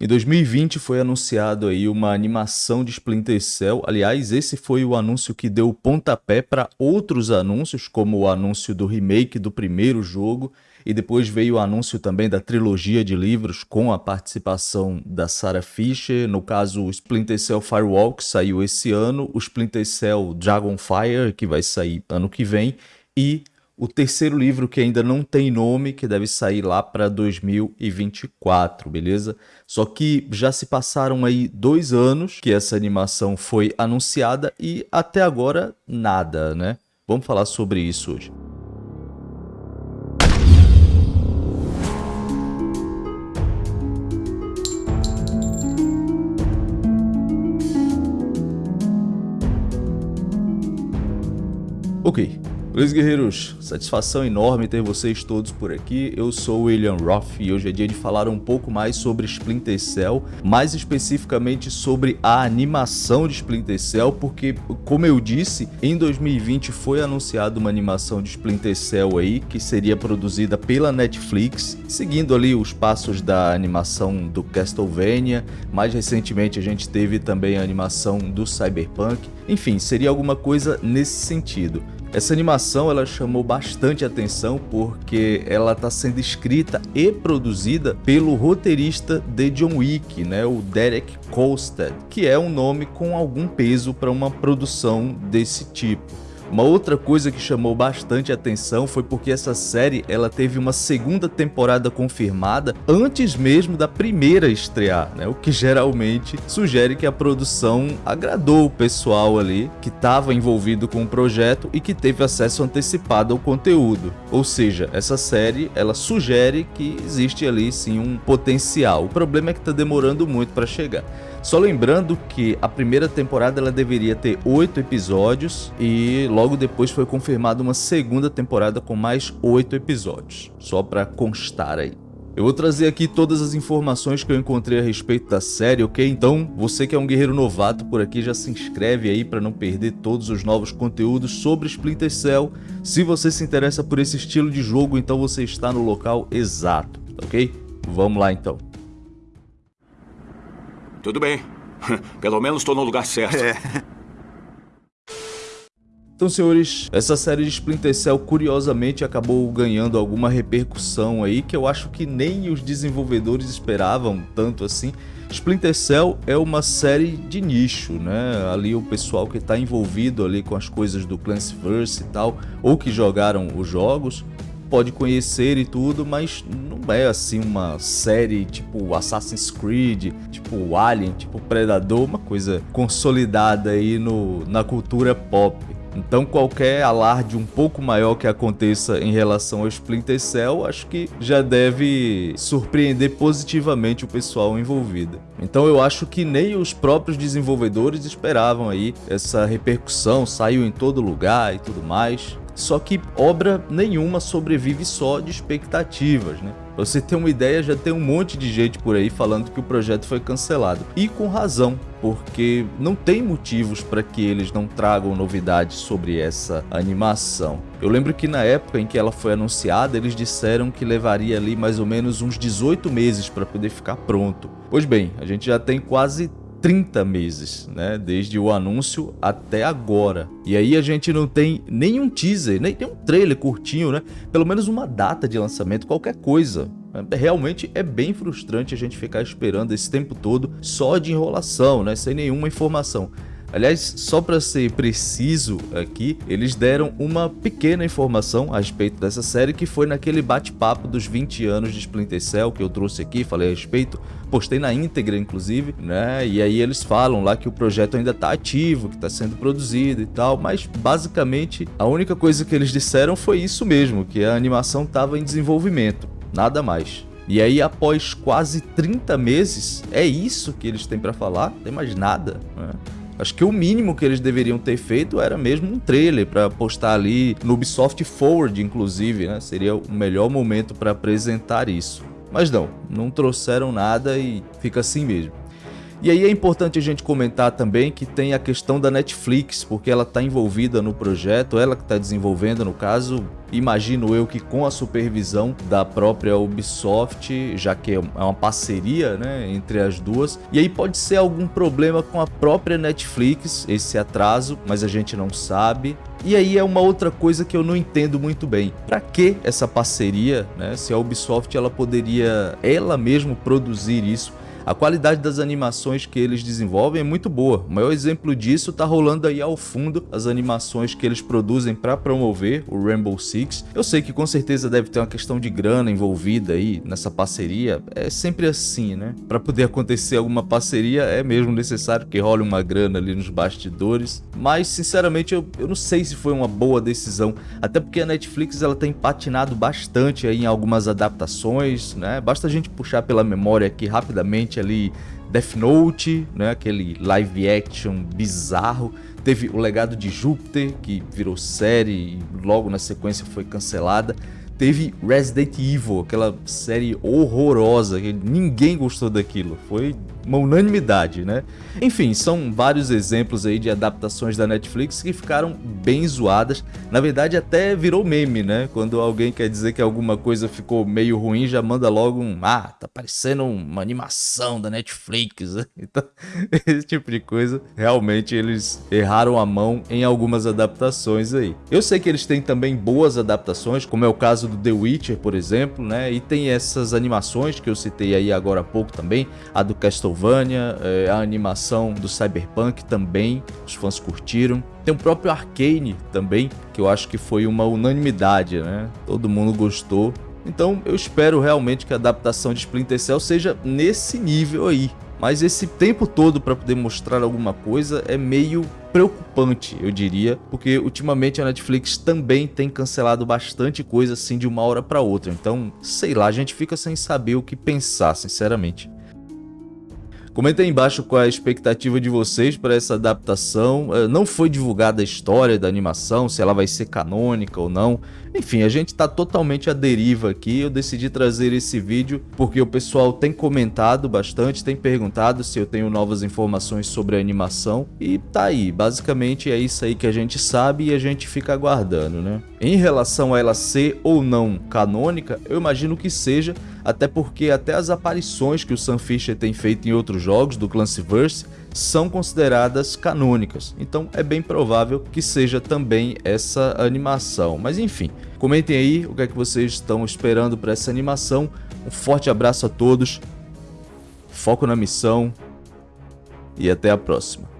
Em 2020 foi anunciado aí uma animação de Splinter Cell. Aliás, esse foi o anúncio que deu pontapé para outros anúncios, como o anúncio do remake do primeiro jogo, e depois veio o anúncio também da trilogia de livros com a participação da Sarah Fisher. No caso, o Splinter Cell Firewall, que saiu esse ano, o Splinter Cell Dragonfire, que vai sair ano que vem, e o terceiro livro que ainda não tem nome, que deve sair lá para 2024, beleza? Só que já se passaram aí dois anos que essa animação foi anunciada e até agora nada, né? Vamos falar sobre isso hoje. Ok, Beleza, guerreiros? Satisfação enorme ter vocês todos por aqui. Eu sou o William Roth e hoje é dia de falar um pouco mais sobre Splinter Cell, mais especificamente sobre a animação de Splinter Cell, porque, como eu disse, em 2020 foi anunciada uma animação de Splinter Cell aí, que seria produzida pela Netflix, seguindo ali os passos da animação do Castlevania. Mais recentemente a gente teve também a animação do Cyberpunk. Enfim, seria alguma coisa nesse sentido. Essa animação ela chamou bastante atenção porque ela está sendo escrita e produzida pelo roteirista de John Wick, né, o Derek Kolstad, que é um nome com algum peso para uma produção desse tipo. Uma outra coisa que chamou bastante atenção foi porque essa série ela teve uma segunda temporada confirmada antes mesmo da primeira estrear, né? o que geralmente sugere que a produção agradou o pessoal ali que estava envolvido com o projeto e que teve acesso antecipado ao conteúdo. Ou seja, essa série ela sugere que existe ali sim um potencial. O problema é que está demorando muito para chegar. Só lembrando que a primeira temporada ela deveria ter oito episódios e logo depois foi confirmada uma segunda temporada com mais oito episódios. Só para constar aí. Eu vou trazer aqui todas as informações que eu encontrei a respeito da série, ok? Então, você que é um guerreiro novato por aqui, já se inscreve aí para não perder todos os novos conteúdos sobre Splinter Cell. Se você se interessa por esse estilo de jogo, então você está no local exato, ok? Vamos lá então. Tudo bem. Pelo menos estou no lugar certo. É. Então, senhores, essa série de Splinter Cell curiosamente acabou ganhando alguma repercussão aí que eu acho que nem os desenvolvedores esperavam tanto assim. Splinter Cell é uma série de nicho, né? Ali o pessoal que está envolvido ali com as coisas do Clansverse e tal, ou que jogaram os jogos, pode conhecer e tudo, mas não é assim uma série tipo Assassin's Creed, tipo Alien, tipo Predador, uma coisa consolidada aí no, na cultura pop. Então qualquer alarde um pouco maior que aconteça em relação ao Splinter Cell, acho que já deve surpreender positivamente o pessoal envolvido. Então eu acho que nem os próprios desenvolvedores esperavam aí essa repercussão, saiu em todo lugar e tudo mais. Só que obra nenhuma sobrevive só de expectativas, né? Pra você ter uma ideia, já tem um monte de gente por aí falando que o projeto foi cancelado. E com razão, porque não tem motivos para que eles não tragam novidades sobre essa animação. Eu lembro que na época em que ela foi anunciada, eles disseram que levaria ali mais ou menos uns 18 meses para poder ficar pronto. Pois bem, a gente já tem quase 30 meses, né? Desde o anúncio até agora. E aí a gente não tem nenhum teaser, nem tem um trailer curtinho, né? Pelo menos uma data de lançamento, qualquer coisa. É, realmente é bem frustrante a gente ficar esperando esse tempo todo só de enrolação, né? Sem nenhuma informação. Aliás, só para ser preciso aqui, eles deram uma pequena informação a respeito dessa série que foi naquele bate-papo dos 20 anos de Splinter Cell que eu trouxe aqui, falei a respeito, postei na íntegra inclusive, né? E aí eles falam lá que o projeto ainda está ativo, que está sendo produzido e tal, mas basicamente a única coisa que eles disseram foi isso mesmo, que a animação estava em desenvolvimento, nada mais. E aí, após quase 30 meses, é isso que eles têm para falar? Não tem mais nada. Né? Acho que o mínimo que eles deveriam ter feito era mesmo um trailer para postar ali no Ubisoft Forward, inclusive, né? Seria o melhor momento para apresentar isso. Mas não, não trouxeram nada e fica assim mesmo. E aí é importante a gente comentar também que tem a questão da Netflix, porque ela está envolvida no projeto, ela que está desenvolvendo no caso, imagino eu que com a supervisão da própria Ubisoft, já que é uma parceria né, entre as duas. E aí pode ser algum problema com a própria Netflix, esse atraso, mas a gente não sabe. E aí é uma outra coisa que eu não entendo muito bem. Para que essa parceria, né? Se a Ubisoft ela poderia ela mesmo produzir isso a qualidade das animações que eles desenvolvem é muito boa. O maior exemplo disso tá rolando aí ao fundo as animações que eles produzem para promover o Rainbow Six. Eu sei que com certeza deve ter uma questão de grana envolvida aí nessa parceria. É sempre assim, né? Para poder acontecer alguma parceria é mesmo necessário que role uma grana ali nos bastidores. Mas sinceramente eu, eu não sei se foi uma boa decisão, até porque a Netflix ela tem patinado bastante aí em algumas adaptações, né? Basta a gente puxar pela memória aqui rapidamente ali Death Note, né, aquele live action bizarro. Teve o Legado de Júpiter, que virou série e logo na sequência foi cancelada. Teve Resident Evil, aquela série horrorosa, que ninguém gostou daquilo. Foi uma unanimidade, né? Enfim, são vários exemplos aí de adaptações da Netflix que ficaram bem zoadas. Na verdade, até virou meme, né? Quando alguém quer dizer que alguma coisa ficou meio ruim, já manda logo um ah, tá parecendo uma animação da Netflix. Então, esse tipo de coisa, realmente eles erraram a mão em algumas adaptações aí. Eu sei que eles têm também boas adaptações, como é o caso do The Witcher, por exemplo, né? E tem essas animações que eu citei aí agora há pouco também, a do Castlevania Castlevania, é, a animação do Cyberpunk também, os fãs curtiram. Tem o próprio Arcane também, que eu acho que foi uma unanimidade, né? Todo mundo gostou. Então eu espero realmente que a adaptação de Splinter Cell seja nesse nível aí. Mas esse tempo todo para poder mostrar alguma coisa é meio preocupante, eu diria, porque ultimamente a Netflix também tem cancelado bastante coisa assim de uma hora para outra. Então, sei lá, a gente fica sem saber o que pensar, sinceramente. Comenta aí embaixo qual é a expectativa de vocês para essa adaptação. Eh, não foi divulgada a história da animação, se ela vai ser canônica ou não. Enfim, a gente está totalmente à deriva aqui. Eu decidi trazer esse vídeo porque o pessoal tem comentado bastante, tem perguntado se eu tenho novas informações sobre a animação. E tá aí, basicamente é isso aí que a gente sabe e a gente fica aguardando, né? Em relação a ela ser ou não canônica, eu imagino que seja, até porque até as aparições que o Sam Fisher tem feito em outros jogos do Clancyverse são consideradas canônicas, então é bem provável que seja também essa animação. Mas enfim, comentem aí o que é que vocês estão esperando para essa animação. Um forte abraço a todos, foco na missão e até a próxima.